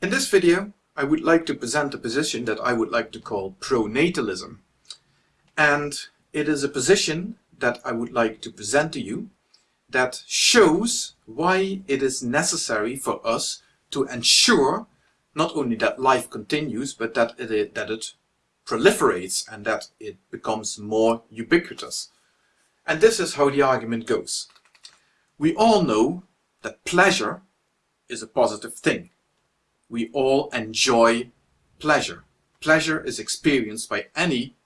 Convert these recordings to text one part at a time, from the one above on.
In this video, I would like to present a position that I would like to call pronatalism. And it is a position that I would like to present to you that shows why it is necessary for us to ensure not only that life continues, but that it, that it proliferates and that it becomes more ubiquitous. And this is how the argument goes. We all know that pleasure is a positive thing we all enjoy pleasure. Pleasure is experienced by any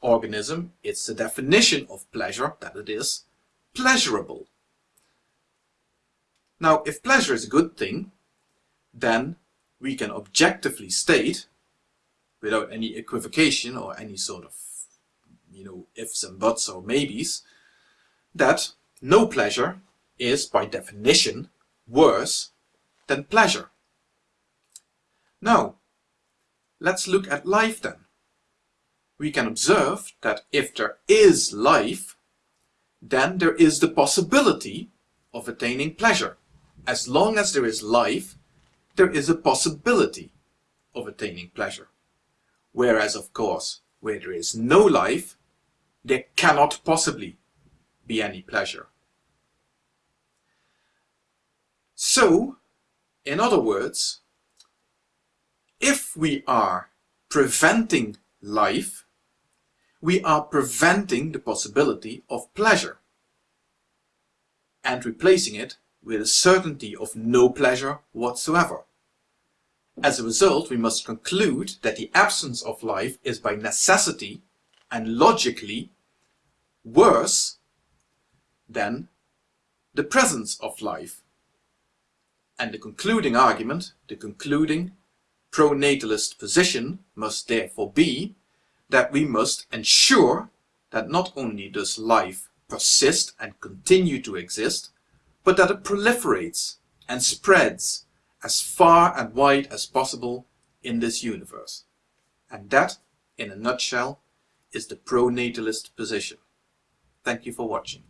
organism. It's the definition of pleasure that it is pleasurable. Now, if pleasure is a good thing, then we can objectively state, without any equivocation or any sort of, you know, ifs and buts or maybes, that no pleasure is, by definition, worse than pleasure. Now, let's look at life then. We can observe that if there is life, then there is the possibility of attaining pleasure. As long as there is life, there is a possibility of attaining pleasure. Whereas, of course, where there is no life, there cannot possibly be any pleasure. So, in other words, if we are preventing life, we are preventing the possibility of pleasure and replacing it with a certainty of no pleasure whatsoever. As a result, we must conclude that the absence of life is by necessity and logically worse than the presence of life. And the concluding argument, the concluding pronatalist position must therefore be that we must ensure that not only does life persist and continue to exist, but that it proliferates and spreads as far and wide as possible in this universe. And that, in a nutshell, is the pronatalist position. Thank you for watching.